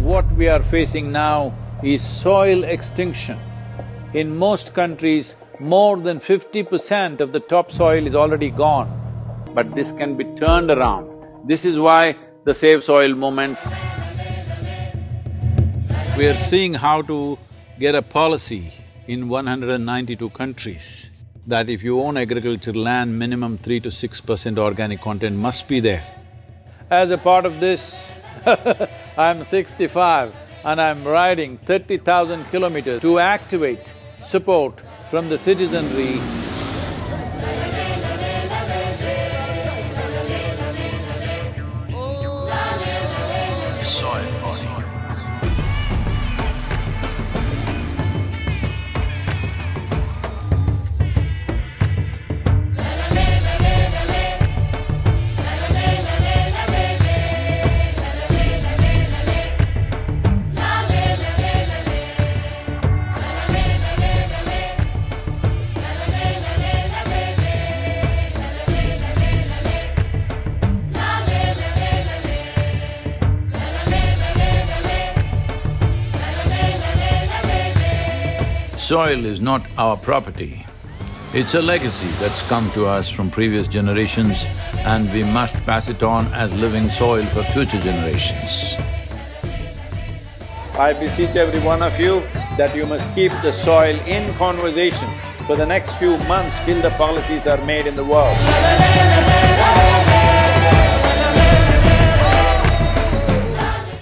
What we are facing now is soil extinction. In most countries, more than fifty percent of the topsoil is already gone, but this can be turned around. This is why the Save Soil movement we are seeing how to get a policy in 192 countries that if you own agricultural land, minimum three to six percent organic content must be there. As a part of this, I'm sixty-five and I'm riding thirty thousand kilometers to activate support from the citizenry. Soil Soil is not our property. It's a legacy that's come to us from previous generations and we must pass it on as living soil for future generations. I beseech every one of you that you must keep the soil in conversation for the next few months till the policies are made in the world.